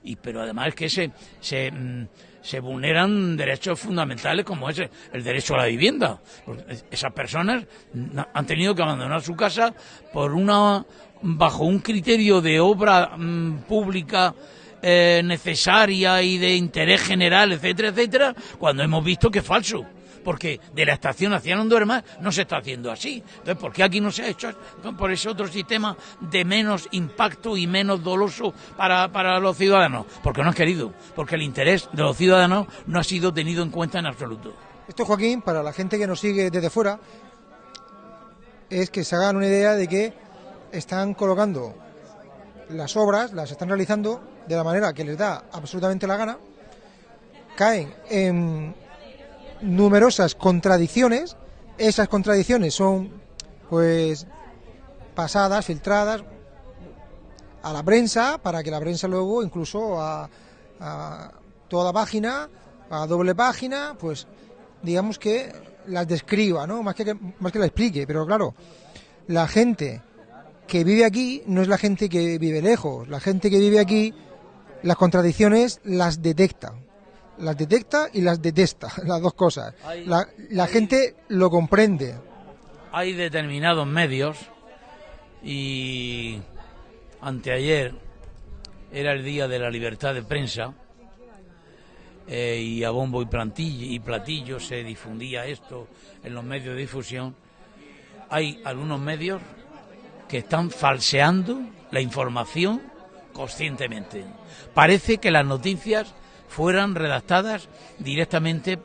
Y, pero además es que se, se, mm, se vulneran derechos fundamentales como ese, el derecho a la vivienda. Es- esas personas na- han tenido que abandonar su casa por una bajo un criterio de obra mm, pública eh, necesaria y de interés general, etcétera, etcétera, cuando hemos visto que es falso. Porque de la estación hacia Nonduerma no se está haciendo así. Entonces, ¿por qué aquí no se ha hecho por ese otro sistema de menos impacto y menos doloso para, para los ciudadanos? Porque no han querido. Porque el interés de los ciudadanos no ha sido tenido en cuenta en absoluto. Esto, Joaquín, para la gente que nos sigue desde fuera, es que se hagan una idea de que están colocando las obras, las están realizando de la manera que les da absolutamente la gana, caen en numerosas contradicciones, esas contradicciones son pues pasadas, filtradas a la prensa, para que la prensa luego incluso a, a toda página, a doble página, pues digamos que las describa, ¿no? Más que, más que la explique, pero claro, la gente que vive aquí no es la gente que vive lejos, la gente que vive aquí las contradicciones las detecta, las detecta y las detesta, *laughs* las dos cosas. Hay- La, la gente lo comprende. hay determinados medios y anteayer era el día de la libertad de prensa eh, y a bombo y y platillo se difundía esto en los medios de difusión. Hay algunos medios que están falseando la información conscientemente. Parece que las noticias fueran redactadas directamente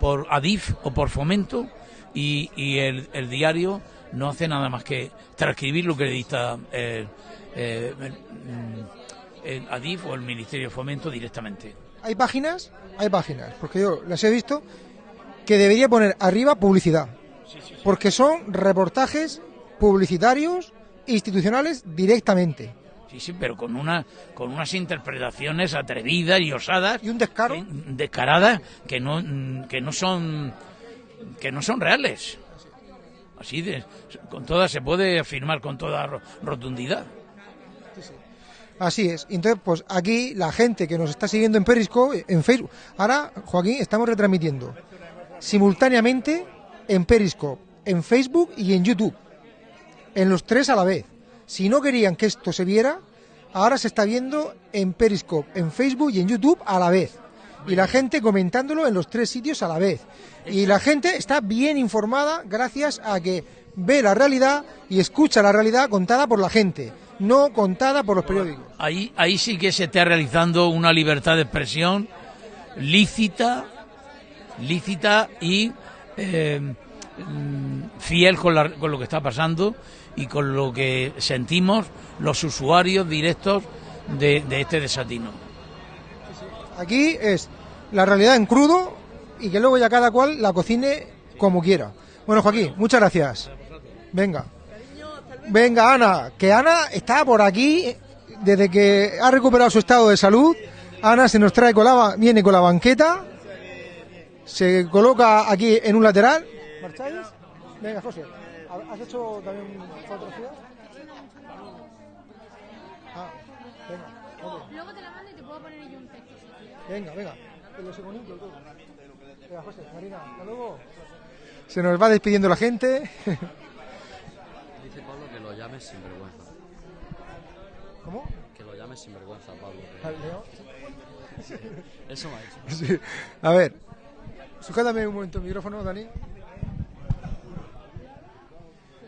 por Adif o por Fomento y, y el, el diario no hace nada más que transcribir lo que le dicta eh, eh, el, mm, el Adif o el Ministerio de Fomento directamente. Hay páginas, hay páginas, porque yo las he visto, que debería poner arriba publicidad, porque son reportajes publicitarios institucionales directamente. Sí, sí, pero con una con unas interpretaciones atrevidas y osadas Y un descaro. descaradas que no que no son que no son reales. Así de con todas se puede afirmar con toda ro- rotundidad. Así es. Entonces, pues aquí la gente que nos está siguiendo en Periscope, en Facebook. Ahora, Joaquín, estamos retransmitiendo simultáneamente en Periscope, en Facebook y en YouTube. En los tres a la vez. Si no querían que esto se viera, ahora se está viendo en Periscope, en Facebook y en YouTube a la vez. Y la gente comentándolo en los tres sitios a la vez. Y la gente está bien informada gracias a que ve la realidad y escucha la realidad contada por la gente, no contada por los periódicos. Ahí ahí sí que se está realizando una libertad de expresión lícita lícita y eh, mm, fiel con, la- con lo que está pasando y con lo que sentimos los usuarios directos de, este desatino. Aquí es la realidad en crudo y que luego ya cada cual la cocine como quiera. Bueno, Joaquín, muchas gracias. Venga. Venga, Ana, que Ana está por aquí desde que ha recuperado su estado de salud. Ana se nos trae con la, viene con la banqueta, se coloca aquí en un lateral. ¿Marcháis? Venga, José, ¿has hecho también fotografías? Ah, venga, ok. Luego te la mando y te puedo poner yo un texto. si quieres. Venga, venga. Que lo sé bonito y todo. Venga, José, Marina, hasta luego. Se nos va despidiendo la gente. Dice Pablo que lo llames sinvergüenza. ¿Cómo? Que lo llames sinvergüenza, Pablo. Al Leo. Eso me ha dicho. Sí. A ver, sujétame un momento el micrófono, Dani.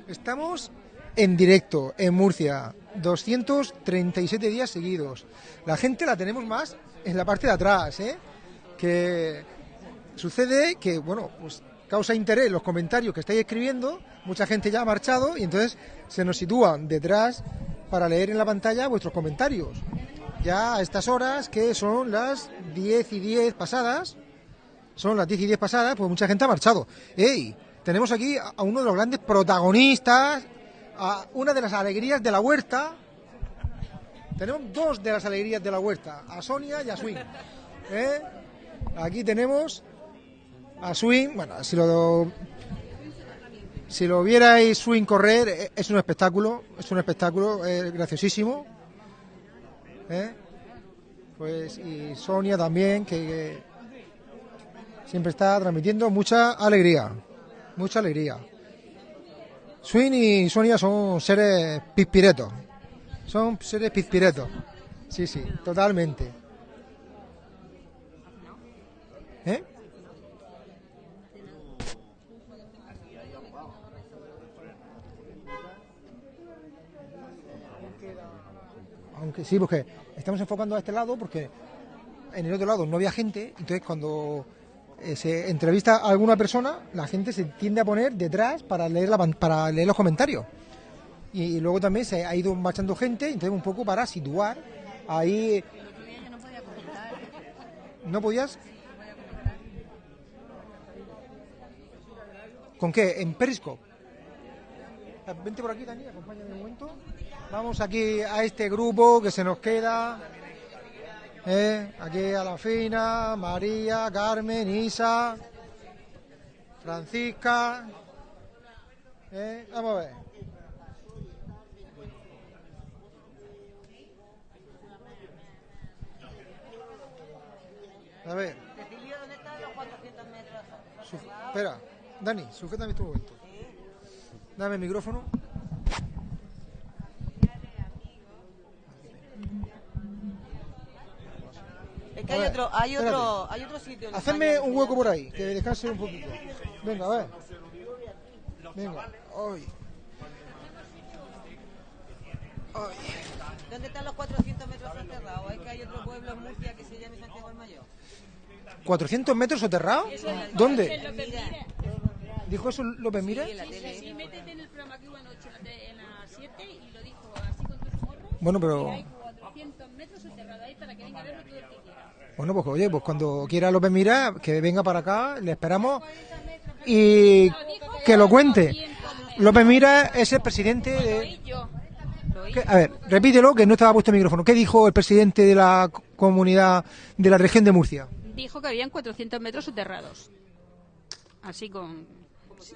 Estamos en directo en Murcia, 237 días seguidos. La gente la tenemos más en la parte de atrás, ¿eh? Que sucede que, bueno, pues causa interés los comentarios que estáis escribiendo, mucha gente ya ha marchado y entonces se nos sitúan detrás para leer en la pantalla vuestros comentarios. Ya a estas horas, que son las 10 y 10 pasadas, son las 10 y 10 pasadas, pues mucha gente ha marchado. ¡Ey! Tenemos aquí a uno de los grandes protagonistas, a una de las alegrías de la huerta. Tenemos dos de las alegrías de la huerta, a Sonia y a Swing. ¿Eh? Aquí tenemos a Swing, bueno, si lo si lo vierais Swing correr, eh, es un espectáculo, es un espectáculo, es graciosísimo. ¿Eh? Pues y Sonia también, que siempre está transmitiendo mucha alegría, mucha alegría. Swing y Sonia son seres pispiretos, son seres pispiretos, sí, sí, totalmente. ¿Eh? Aunque sí, porque estamos enfocando a este lado porque en el otro lado no había gente, entonces cuando eh, se entrevista a alguna persona, la gente se tiende a poner detrás para leer, la, para leer los comentarios. Y, luego también se ha ido marchando gente, entonces un poco para situar ahí. ¿No podías? ¿Con qué? ¿En Periscope? Eh, Vente por aquí, Dani, acompáñame un momento. Vamos aquí a este grupo que se nos queda. ¿Eh? Aquí a la Fina, María, Carmen, Isa, Francisca. ¿eh? Vamos a ver. A ver. Su- espera, Dani, sujétame este momento. Dame el micrófono. Es que hay otro, hay otro, hay otro sitio. en Hacedme España un hueco por ahí, que descanse un poquito. Venga, a ver. Venga. Ay. ¿Dónde están los 400 metros soterrados? Es que hay otro pueblo en Murcia que se llama Santiago el Mayor. ¿400 metros soterrados? ¿Dónde? ¿Dijo eso López Mira? Sí, métete en el programa que hubo anoche en las 7 y lo dijo así con tus morros. Bueno, pero... hay 400 metros soterrados ahí para que venga a verlo todo el quiera. Bueno, pues oye, pues cuando quiera López Mira, que venga para acá, le esperamos y que lo cuente. López Mira es el presidente de... A ver, repítelo, que no estaba puesto el micrófono. ¿Qué dijo el presidente de la comunidad de la región de Murcia? Dijo que habían 400 metros soterrados. Así con...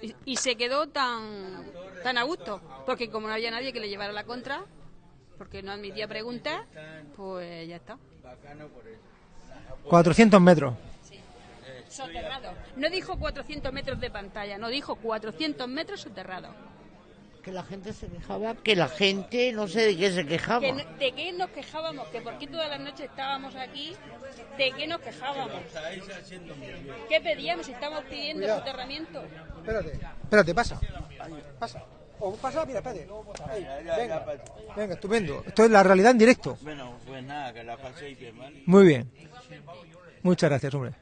y- Y se quedó tan, tan a gusto, porque como no había nadie que le llevara la contra, porque no admitía preguntas, pues ya está. 400 metros. Soterrado. No dijo 400 metros de pantalla, no dijo 400 metros soterrados. Que la gente se quejaba, que la gente no sé de qué se quejaba. Que no- ¿De qué nos quejábamos? ¿Que por qué todas las noches estábamos aquí? ¿De qué nos quejábamos? ¿Qué pedíamos? ¿Estamos pidiendo Cuidado. soterramiento? Espérate, espérate, pasa. Pasa. O pasa, mira, espérate. Ahí, venga, venga, estupendo. Esto es la realidad en directo. Bueno, pues nada, que la paséis bien, ¿vale? Muy bien. Muchas gracias, hombre.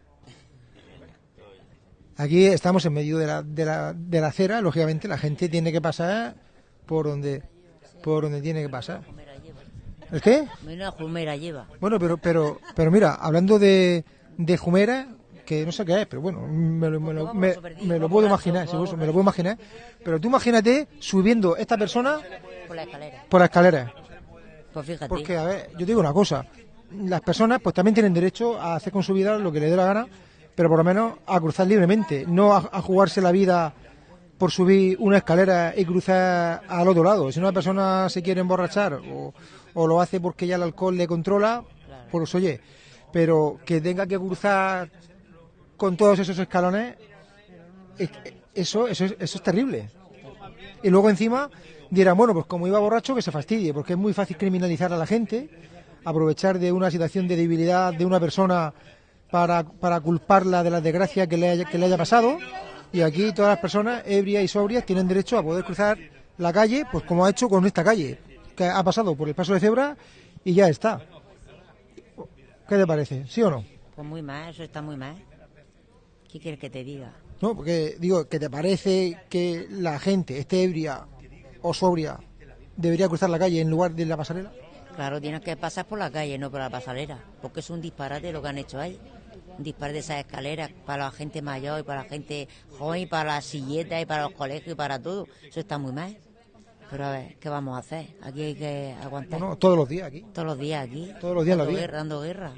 Aquí estamos en medio de la, de la, de la acera, lógicamente la gente tiene que pasar por donde por donde tiene que pasar. ¿El qué? Jumera lleva. Bueno, pero pero pero mira, hablando de, de Jumera, que no sé qué es, pero bueno, me lo, me lo- me- me lo puedo imaginar, sí, eso, me lo puedo imaginar. Pero tú imagínate subiendo esta persona Por la escalera. por las escaleras. Pues fíjate. Porque, a ver, yo digo una cosa. Las personas pues también tienen derecho a hacer con su vida lo que le dé la gana, pero por lo menos a cruzar libremente, no a, a jugarse la vida por subir una escalera y cruzar al otro lado. Si una persona se quiere emborrachar o, o lo hace porque ya el alcohol le controla, pues oye, pero que tenga que cruzar con todos esos escalones, es- eso, eso, es- eso es terrible. Y luego encima dirán, bueno, pues como iba borracho, que se fastidie, porque es muy fácil criminalizar a la gente, aprovechar de una situación de debilidad de una persona para, para culparla de la desgracia que le, haya, que le haya pasado. Y aquí todas las personas, ebrias y sobrias, tienen derecho a poder cruzar la calle, pues como ha hecho con esta calle, que ha pasado por el paso de cebra y ya está. ¿Qué te parece? ¿Sí o no? Pues muy mal, eso está muy mal. ¿Qué quieres que te diga? No, porque digo, ¿que te parece que la gente esté ebria o sobria debería cruzar la calle en lugar de la pasarela? Claro, tienes que pasar por la calle, no por la pasarela. Porque es un disparate lo que han hecho ahí. Un disparate de esas escaleras para la gente mayor y para la gente joven y para las silletas y para los colegios y para todo. Eso está muy mal. Pero a ver, ¿qué vamos a hacer? Aquí hay que aguantar. Bueno, todos los días aquí. Todos los días aquí. Todos los días la dando vida. guerra, dando guerra.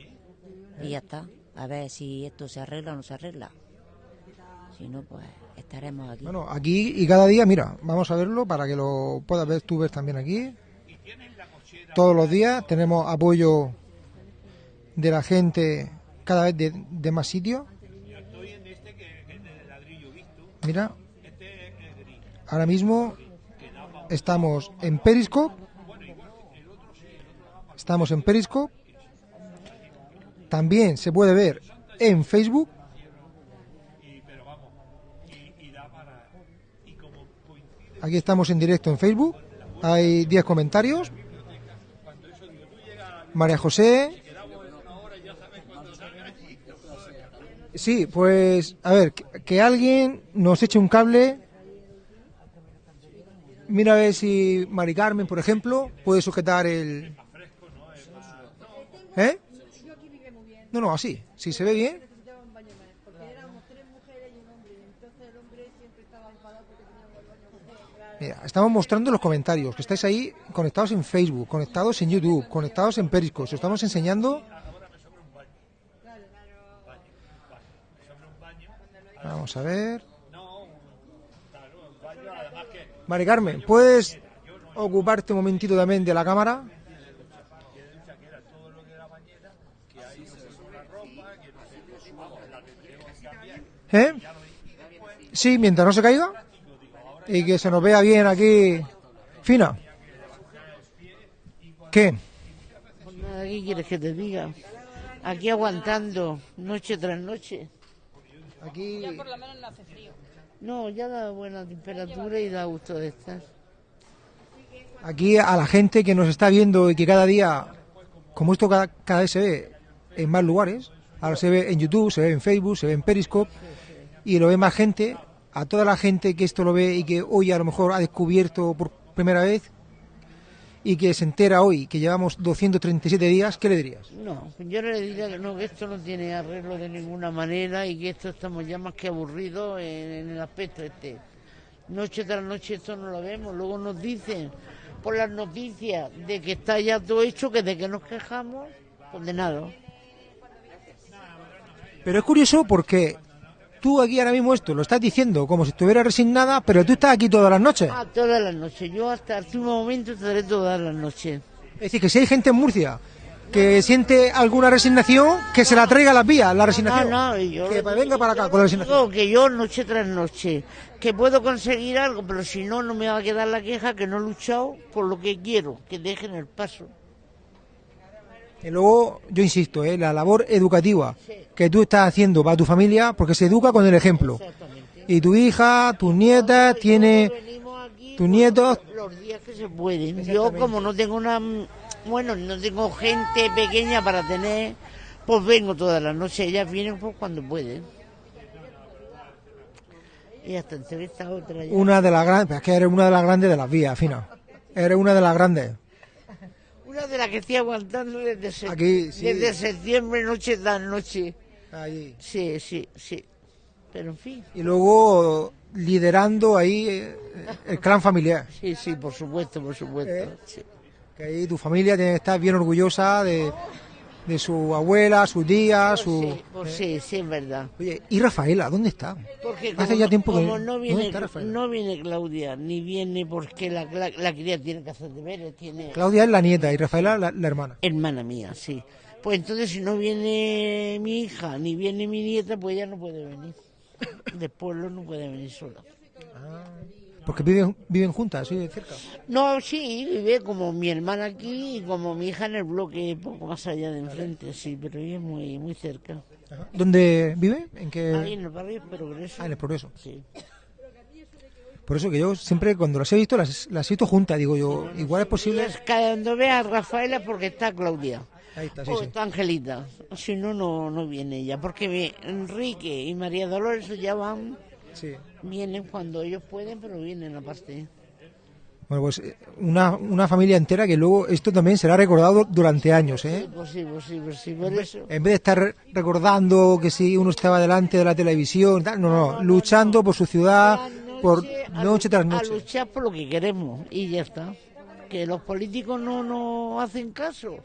Y ya está. A ver si esto se arregla o no se arregla. Si no, pues estaremos aquí. Bueno, aquí y cada día, mira, vamos a verlo para que lo puedas ver tú ves también aquí. Todos los días tenemos apoyo de la gente cada vez de, más sitios. Mira, ahora mismo estamos en Periscope. Estamos en Periscope. También se puede ver en Facebook. Aquí estamos en directo en Facebook. Hay 10 comentarios. María José. Sí, pues a ver, que, alguien nos eche un cable. Mira a ver si Mari Carmen, por ejemplo, puede sujetar el... ¿Eh? No, no, así. Si se ve bien. Mira, estamos mostrando los comentarios, que estáis ahí conectados en Facebook, conectados en YouTube, conectados en Periscope. Os estamos enseñando. Vamos a ver. Mari Carmen, ¿puedes ocuparte un momentito también de la cámara? ¿Eh? Sí, mientras no se caiga y que se nos vea bien aquí. Fina. ¿Qué? Pues nada, ¿qué quieres que te diga? Aquí aguantando, noche tras noche. Aquí. Ya por lo menos no hace frío. No, ya da buena temperatura y da gusto de estar. Aquí a la gente que nos está viendo y que cada día, como esto cada, cada vez se ve en más lugares, ahora se ve en YouTube, se ve en Facebook, se ve en Periscope y lo ve más gente, a toda la gente que esto lo ve y que hoy a lo mejor ha descubierto por primera vez y que se entera hoy que llevamos 237 días, ¿qué le dirías? No, yo le diría que no, que esto no tiene arreglo de ninguna manera y que esto estamos ya más que aburridos en, en el aspecto este. Noche tras noche esto no lo vemos, luego nos dicen por las noticias de que está ya todo hecho, que de que nos quejamos, pues de nada. Pero es curioso porque tú aquí ahora mismo esto lo estás diciendo como si estuvieras resignada, pero tú estás aquí todas las noches. Ah, todas las noches, yo hasta el último momento estaré todas las noches. Es decir, que si hay gente en Murcia que siente alguna resignación, que se la traiga a las vías, la resignación. No, no, y yo que venga para acá con la resignación. que yo noche tras noche, que puedo conseguir algo, pero si no, no me va a quedar la queja que no he luchado por lo que quiero, que dejen el paso. Y luego, yo insisto, ¿eh? la labor educativa que tú estás haciendo para tu familia, porque se educa con el ejemplo. Y tu hija, tus nietas, tiene tus nietos. Los días que se pueden. Yo, como no tengo una. Bueno, no tengo gente pequeña para tener, pues vengo todas las noches. Ellas vienen pues cuando pueden. Y hasta entrevista otra ya. Una de las grandes, es que eres una de las grandes de las vías, Fina. Eres una de las grandes. Una de las que estoy aguantando desde, se- Aquí, sí. desde septiembre, noche tras noche. Ahí. Sí, sí, sí. Pero en fin. Y luego liderando ahí eh, el clan familiar. Sí, sí, por supuesto, por supuesto. ¿Eh? sí. Que ahí tu familia tiene que estar bien orgullosa de, de su abuela, su tía, su... Sí, pues sí, sí, es verdad. Oye, ¿y Rafaela? ¿Dónde está? Porque Hace como, ya tiempo que... no ¿Dónde viene, no viene Claudia, ni viene porque la, la, la cría tiene que hacer deberes, tiene Claudia es la nieta y Rafaela la, la hermana. hermana mía, sí. Pues entonces si no viene mi hija, ni viene mi nieta, pues ella no puede venir. De pueblo no puede venir sola. Porque viven, viven juntas, de cerca. No, sí, vive como mi hermana aquí y como mi hija en el bloque, poco más allá de enfrente, sí, pero vive muy, muy cerca. ¿Dónde vive? ¿En qué? Ahí en el barrio Progreso. Ah, en el Progreso. Sí. Por eso que yo siempre cuando las he visto las, las he visto juntas, digo yo, igual es posible... Es cuando ve a Rafaela porque está Claudia. Ahí está, sí, o sí. está Angelita. Si no, no, no viene ella. Porque Enrique y María Dolores ya van, Sí. vienen cuando ellos pueden, pero vienen aparte. Bueno, pues eh, una, una familia entera que luego esto también será recordado durante años, ¿eh? Sí, pues sí, pues sí, pues sí, por eso. En vez de estar re- recordando que si uno estaba delante de la televisión, tal, no, no, luchando por su ciudad, por a noche tras A noche. luchar por lo que queremos y ya está. Que los políticos no nos hacen caso.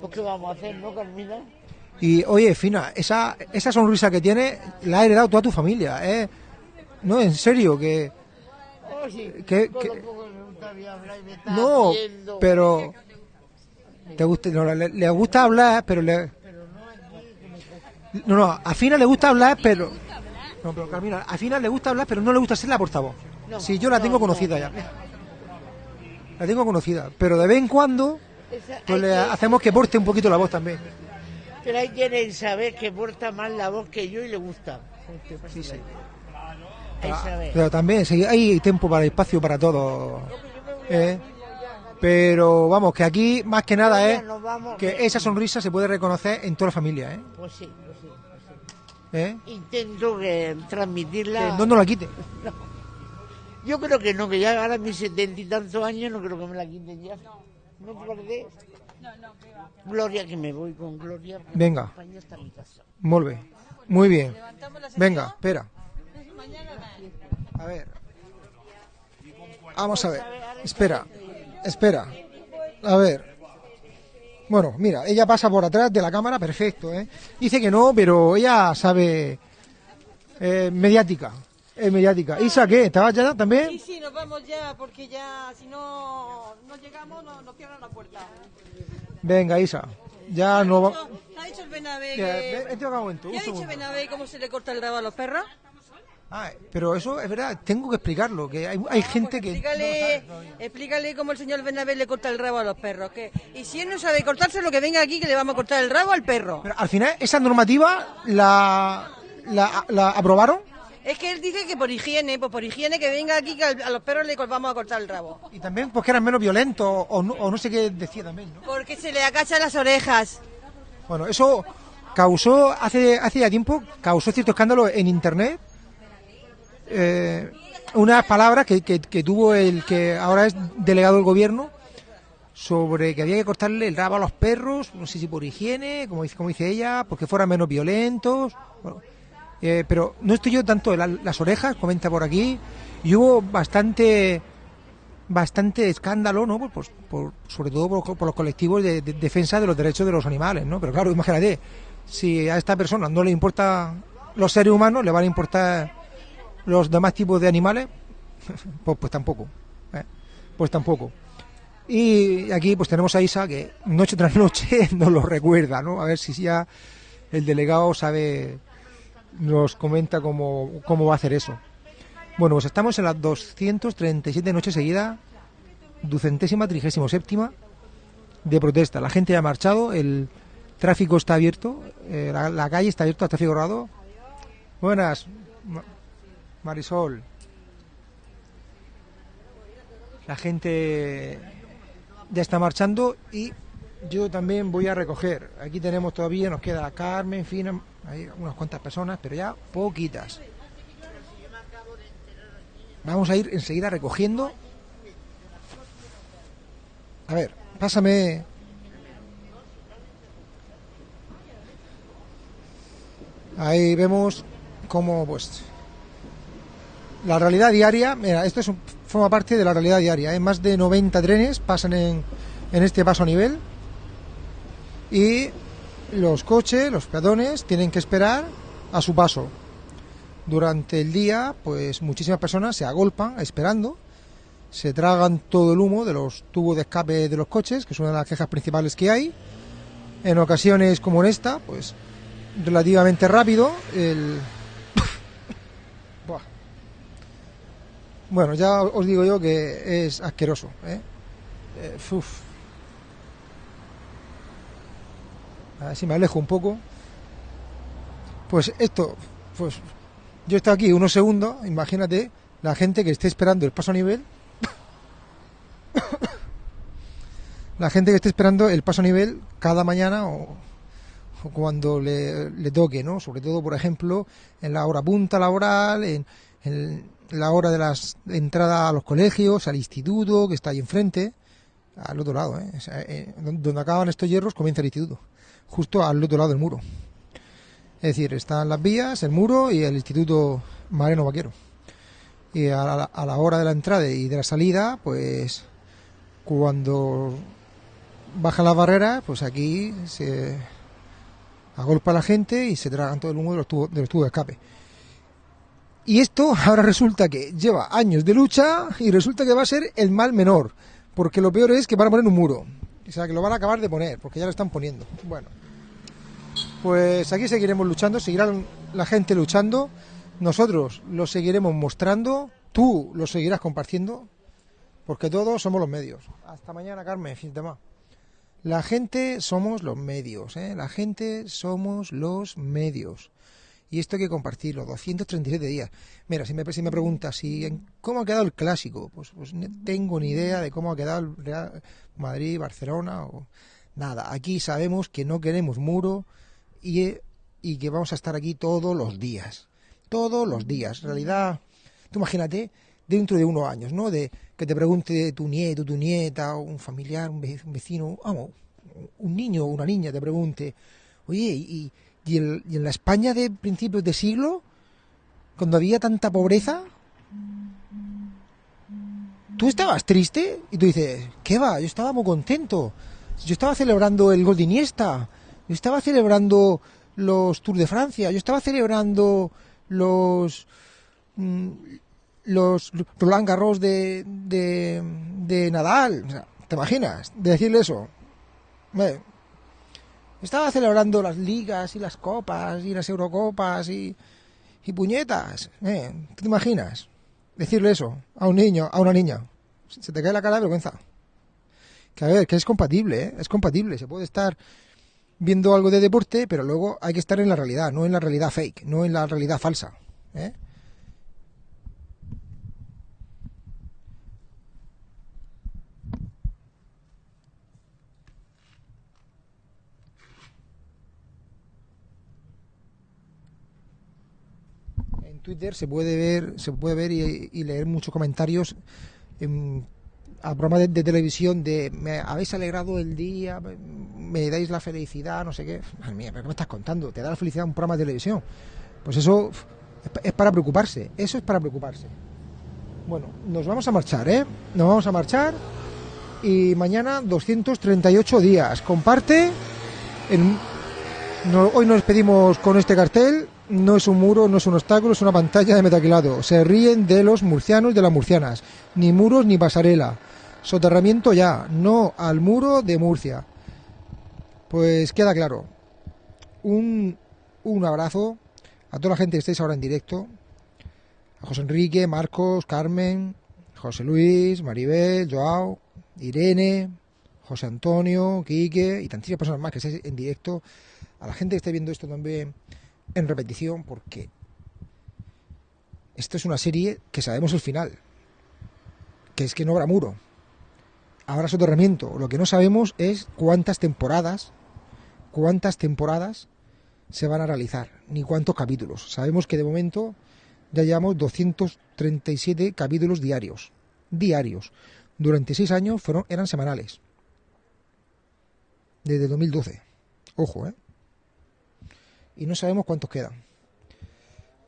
Pues ¿qué vamos a hacer, no, Carmina? Y oye, Fina, esa, esa sonrisa que tiene la ha heredado toda tu familia, ¿eh? No, en serio, que... Oh, sí, que- que- No, pero... Te gusta, no, le, le gusta hablar, pero le... No, no, a Fina le gusta hablar, pero... No, pero Carmina, a Fina le gusta hablar, pero no le gusta ser la portavoz. No, sí, yo la tengo no, conocida no. ya. La tengo conocida, pero de vez en cuando pues le hacemos que porte un poquito la voz también. Pero hay quien saber que porta más la voz que yo y le gusta. Sí, sí. Saber. Pero también sí, hay tiempo para espacio para todo. ¿eh? Pero vamos, que aquí más que nada es nos vamos. que esa sonrisa se puede reconocer en toda la familia. ¿eh? Pues sí, pues sí. pues sí. ¿Eh? Intento que Que transmitirla. no nos la quite. *laughs* Yo creo que no, que ya ahora mis setenta y tantos años no creo que me la quiten ya. ¿No te parece? Gloria, que me voy con Gloria. Venga. mi casa. Muy bien. Muy bien. Venga, espera. A ver. Vamos a ver. Espera. Espera. A ver. Bueno, mira, ella pasa por atrás de la cámara, perfecto, ¿eh? Dice que no, pero ella sabe... eh, mediática. Es mediática. Isa, ¿qué? ¿Estabas ya también? Sí, sí, nos vamos ya, porque ya, si no, no llegamos, no- nos cierran la puerta. Venga, Isa. Ya no va... ¿Qué ha dicho el Benavé? Mira, que- ve- vente acá un momento, ¿Qué un ha dicho segundo. Benavé cómo se le corta el rabo a los perros? Ah, pero eso es verdad, tengo que explicarlo, que hay, hay gente que... Explícale, explícale cómo el señor Benavé le corta el rabo a los perros. Que, y si él no sabe cortárselo, que venga aquí que le vamos a cortar el rabo al perro. Pero al final, esa normativa la, la, la aprobaron Es que él dice que por higiene, pues por higiene que venga aquí que a los perros le vamos a cortar el rabo. y también porque eran menos violentos o no, o no sé qué decía también, ¿no? Porque se le acachan las orejas. Bueno, eso causó, hace, hace ya tiempo, causó cierto escándalo en Internet. Eh, unas palabras que, que, tuvo el que ahora es delegado del gobierno sobre que había que cortarle el rabo a los perros, no sé si por higiene, como dice, como dice ella, porque fueran menos violentos. Bueno, eh, pero no estoy yo tanto la- las orejas, comenta por aquí, y hubo bastante bastante escándalo, ¿no? Pues, pues, por- sobre todo por, por los colectivos de, de defensa de los derechos de los animales, ¿no? Pero claro, imagínate, si a esta persona no le importa los seres humanos, le van a importar los demás tipos de animales, *laughs* pues, pues tampoco, ¿eh? pues tampoco. Y aquí pues tenemos a Isa que noche tras noche *laughs* nos lo recuerda, ¿no? A ver si ya el delegado sabe, nos comenta cómo, cómo va a hacer eso. Bueno, pues estamos en las 237 noches seguidas, ducentésima, trigésimo séptima de protesta. La gente ya ha marchado, el tráfico está abierto, eh, la, calle está abierta al tráfico rodado. Buenas, Marisol. La gente ya está marchando y yo también voy a recoger. Aquí tenemos todavía, nos queda Carmen, Fina, hay unas cuantas personas, pero ya poquitas. Vamos a ir enseguida recogiendo. A ver, pásame. Ahí vemos cómo, pues, la realidad diaria. Mira, esto es un- forma parte de la realidad diaria. Hay más de 90 trenes pasan en, en este paso a nivel y los coches, los peatones, tienen que esperar a su paso. Durante el día, pues muchísimas personas se agolpan esperando, se tragan todo el humo de los tubos de escape de los coches, que es una de las quejas principales que hay. En ocasiones como en esta, pues relativamente rápido. El... Bueno, ya os digo yo que es asqueroso. ¿eh? Eh. A ver si me alejo un poco. Pues esto, pues yo estado aquí unos segundos, imagínate la gente que esté esperando el paso a nivel. *coughs* la gente que esté esperando el paso a nivel cada mañana o, cuando le, toque, ¿no? Sobre todo, por ejemplo, en la hora punta laboral, en la hora de las entrada a los colegios, al instituto, que está ahí enfrente, al otro lado, ¿eh? Eh, donde acaban estos hierros comienza el instituto, justo al otro lado del muro. Es decir, están las vías, el muro y el Instituto Mareno Vaquero. Y a la, a la hora de la entrada y de la salida, pues cuando bajan las barreras, pues aquí se agolpa la gente y se tragan todo el humo de los tubos de, los tubos de escape. Y esto ahora resulta que lleva años de lucha y resulta que va a ser el mal menor. Porque lo peor es que van a poner un muro. O sea, que lo van a acabar de poner, porque ya lo están poniendo. Bueno, pues aquí seguiremos luchando, seguirá la gente luchando, nosotros lo seguiremos mostrando, tú lo seguirás compartiendo, porque todos somos los medios. Hasta mañana, Carmen, fin de. La gente somos los medios, ¿eh? la gente somos los medios. Y esto hay que compartirlo, 237 días. Mira, si me, preguntas si cómo ha quedado el clásico, pues, pues no tengo ni idea de cómo ha quedado el Real Madrid, Barcelona o nada. Aquí sabemos que no queremos muro y, que vamos a estar aquí todos los días. Todos los días. En realidad, tú imagínate dentro de unos años, ¿no? De que te pregunte tu nieto, tu nieta, o un familiar, un vecino, vamos, un niño o una niña te pregunte, oye, ¿y, y, en, la España de principios de siglo, cuando había tanta pobreza, tú estabas triste? Y tú dices, ¿qué va? Yo estaba muy contento. Yo estaba celebrando el gol de. Yo estaba celebrando los Tours de Francia. Yo estaba celebrando los mm, los Roland Garros de, de, de Nadal. O sea, ¿Te imaginas? De decirle eso. Estaba celebrando las ligas y las copas y las Eurocopas y, puñetas. ¿eh? ¿Tú te imaginas? Decirle eso a un niño, a una niña. Se te cae la cara de vergüenza. Que a ver, que es compatible, ¿eh? Es compatible. Se puede estar viendo algo de deporte, pero luego hay que estar en la realidad, no en la realidad fake, no en la realidad falsa. ¿eh? Twitter se puede ver, se puede ver y, leer muchos comentarios em, a programas de, televisión de me habéis alegrado el día, me, dais la felicidad, no sé qué. Madre mía, ¿pero qué me estás contando? ¿Te da la felicidad un programa de televisión? Pues eso es pa- es para preocuparse, eso es para preocuparse. Bueno, nos vamos a marchar, ¿eh? Nos vamos a marchar y mañana 238 días. Comparte. en- hoy nos despedimos con este cartel. No es un muro, no es un obstáculo, es una pantalla de metaquilado. Se ríen de los murcianos y de las murcianas. Ni muros ni pasarela. Soterramiento ya. No al muro de Murcia. Pues queda claro. Un, un abrazo a toda la gente que estáis ahora en directo. A José Enrique, Marcos, Carmen, José Luis, Maribel, Joao, Irene, José Antonio, Quique y tantísimas personas más que estáis en directo. A la gente que esté viendo esto también en repetición, porque esto es una serie que sabemos el final, que es que no habrá muro, habrá soterramiento. Lo que no sabemos es cuántas temporadas, cuántas temporadas se van a realizar, ni cuántos capítulos. Sabemos que de momento ya llevamos 237 capítulos diarios, diarios. Durante seis años fueron, eran semanales. Desde 2012. Ojo, ¿eh? Y no sabemos cuántos quedan.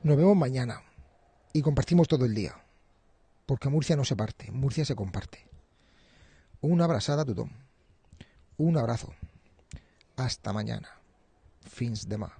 Nos vemos mañana y compartimos todo el día. Porque Murcia no se parte, Murcia se comparte. Una abrazada tothom. Un abrazo. Hasta mañana. Fins demà.